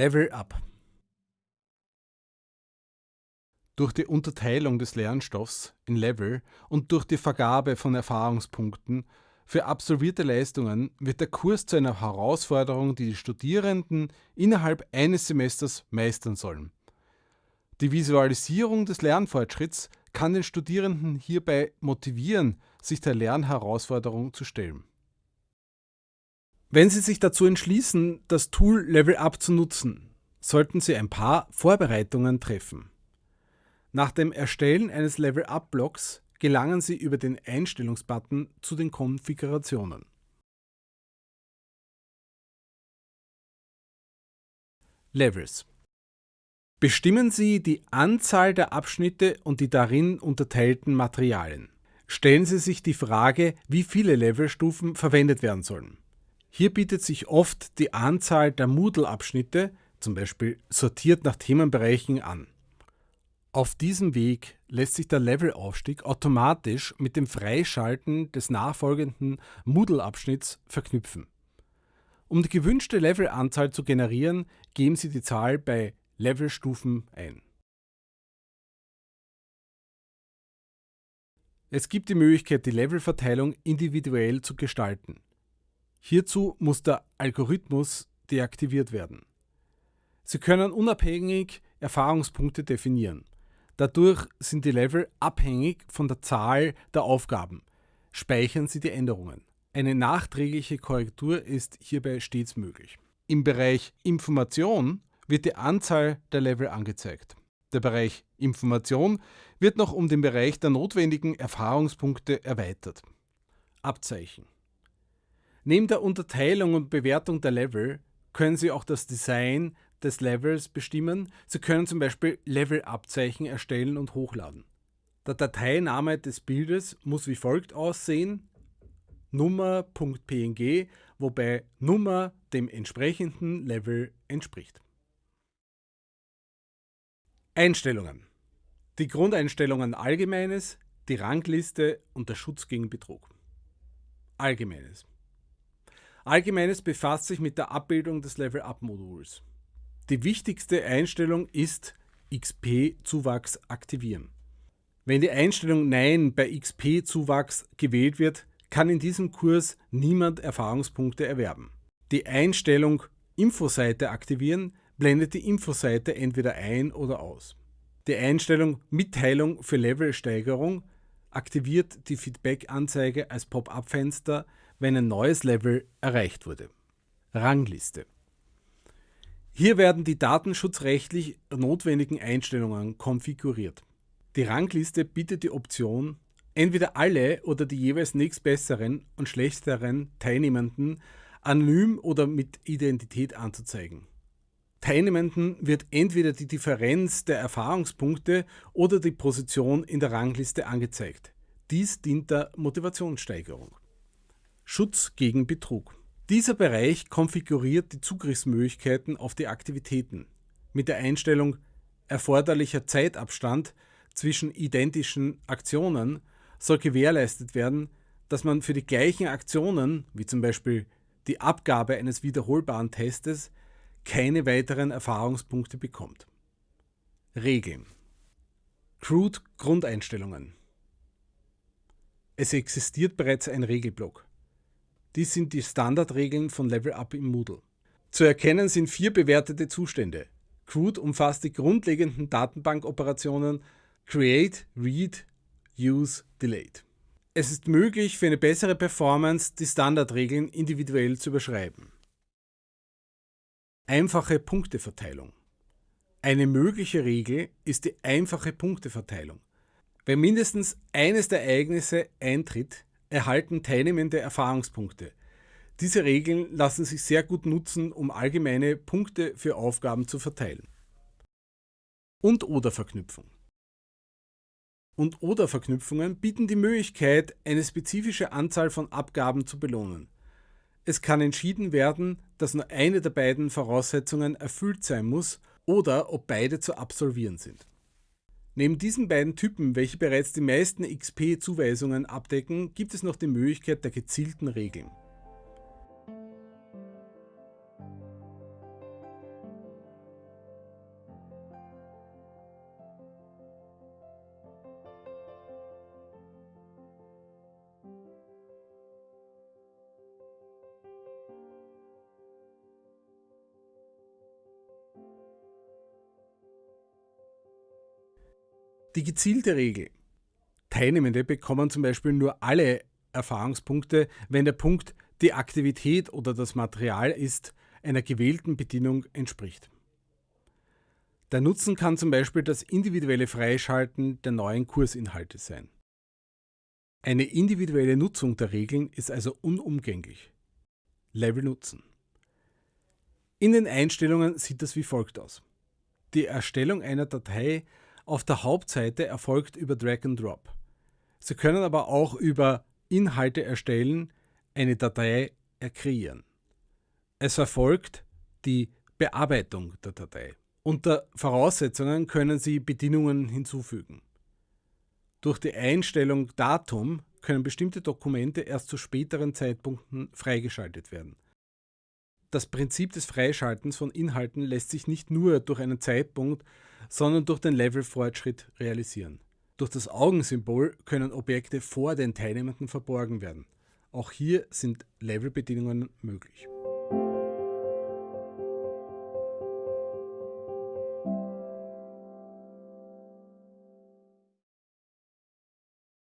Level Up Durch die Unterteilung des Lernstoffs in Level und durch die Vergabe von Erfahrungspunkten für absolvierte Leistungen wird der Kurs zu einer Herausforderung, die die Studierenden innerhalb eines Semesters meistern sollen. Die Visualisierung des Lernfortschritts kann den Studierenden hierbei motivieren, sich der Lernherausforderung zu stellen. Wenn Sie sich dazu entschließen, das Tool Level Up zu nutzen, sollten Sie ein paar Vorbereitungen treffen. Nach dem Erstellen eines Level Up Blocks gelangen Sie über den Einstellungsbutton zu den Konfigurationen. Levels Bestimmen Sie die Anzahl der Abschnitte und die darin unterteilten Materialien. Stellen Sie sich die Frage, wie viele Levelstufen verwendet werden sollen. Hier bietet sich oft die Anzahl der Moodle-Abschnitte, zum Beispiel sortiert nach Themenbereichen, an. Auf diesem Weg lässt sich der Levelaufstieg automatisch mit dem Freischalten des nachfolgenden Moodle-Abschnitts verknüpfen. Um die gewünschte Levelanzahl zu generieren, geben Sie die Zahl bei Levelstufen ein. Es gibt die Möglichkeit, die Levelverteilung individuell zu gestalten. Hierzu muss der Algorithmus deaktiviert werden. Sie können unabhängig Erfahrungspunkte definieren. Dadurch sind die Level abhängig von der Zahl der Aufgaben. Speichern Sie die Änderungen. Eine nachträgliche Korrektur ist hierbei stets möglich. Im Bereich Information wird die Anzahl der Level angezeigt. Der Bereich Information wird noch um den Bereich der notwendigen Erfahrungspunkte erweitert. Abzeichen Neben der Unterteilung und Bewertung der Level können Sie auch das Design des Levels bestimmen. Sie können zum Beispiel Level-Abzeichen erstellen und hochladen. Der Dateiname des Bildes muss wie folgt aussehen: Nummer.png, wobei Nummer dem entsprechenden Level entspricht. Einstellungen. Die Grundeinstellungen Allgemeines, die Rangliste und der Schutz gegen Betrug. Allgemeines. Allgemeines befasst sich mit der Abbildung des Level-Up-Moduls. Die wichtigste Einstellung ist XP-Zuwachs aktivieren. Wenn die Einstellung Nein bei XP-Zuwachs gewählt wird, kann in diesem Kurs niemand Erfahrungspunkte erwerben. Die Einstellung Infoseite aktivieren blendet die Infoseite entweder ein oder aus. Die Einstellung Mitteilung für Levelsteigerung aktiviert die Feedback-Anzeige als Pop-up-Fenster, wenn ein neues Level erreicht wurde. Rangliste. Hier werden die datenschutzrechtlich notwendigen Einstellungen konfiguriert. Die Rangliste bietet die Option, entweder alle oder die jeweils nächstbesseren und schlechteren Teilnehmenden anonym oder mit Identität anzuzeigen. Teilnehmenden wird entweder die Differenz der Erfahrungspunkte oder die Position in der Rangliste angezeigt. Dies dient der Motivationssteigerung. Schutz gegen Betrug. Dieser Bereich konfiguriert die Zugriffsmöglichkeiten auf die Aktivitäten. Mit der Einstellung erforderlicher Zeitabstand zwischen identischen Aktionen soll gewährleistet werden, dass man für die gleichen Aktionen, wie zum Beispiel die Abgabe eines wiederholbaren Testes, keine weiteren Erfahrungspunkte bekommt. Regeln. Crude Grundeinstellungen. Es existiert bereits ein Regelblock. Dies sind die Standardregeln von Level Up im Moodle. Zu erkennen sind vier bewertete Zustände. CRUD umfasst die grundlegenden Datenbankoperationen Create, Read, Use, Delete. Es ist möglich, für eine bessere Performance die Standardregeln individuell zu überschreiben. Einfache Punkteverteilung. Eine mögliche Regel ist die einfache Punkteverteilung. Wenn mindestens eines der Ereignisse eintritt, erhalten Teilnehmende Erfahrungspunkte. Diese Regeln lassen sich sehr gut nutzen, um allgemeine Punkte für Aufgaben zu verteilen. Und-oder-Verknüpfung. Und-oder-Verknüpfungen bieten die Möglichkeit, eine spezifische Anzahl von Abgaben zu belohnen. Es kann entschieden werden, dass nur eine der beiden Voraussetzungen erfüllt sein muss oder ob beide zu absolvieren sind. Neben diesen beiden Typen, welche bereits die meisten XP-Zuweisungen abdecken, gibt es noch die Möglichkeit der gezielten Regeln. Die gezielte Regel. Teilnehmende bekommen zum Beispiel nur alle Erfahrungspunkte, wenn der Punkt die Aktivität oder das Material ist, einer gewählten Bedienung entspricht. Der Nutzen kann zum Beispiel das individuelle Freischalten der neuen Kursinhalte sein. Eine individuelle Nutzung der Regeln ist also unumgänglich. Level nutzen. In den Einstellungen sieht das wie folgt aus. Die Erstellung einer Datei auf der Hauptseite erfolgt über Drag and Drop. Sie können aber auch über Inhalte erstellen, eine Datei kreieren. Es erfolgt die Bearbeitung der Datei. Unter Voraussetzungen können Sie Bedienungen hinzufügen. Durch die Einstellung Datum können bestimmte Dokumente erst zu späteren Zeitpunkten freigeschaltet werden. Das Prinzip des Freischaltens von Inhalten lässt sich nicht nur durch einen Zeitpunkt, sondern durch den Levelfortschritt realisieren. Durch das Augensymbol können Objekte vor den Teilnehmenden verborgen werden. Auch hier sind Levelbedingungen möglich.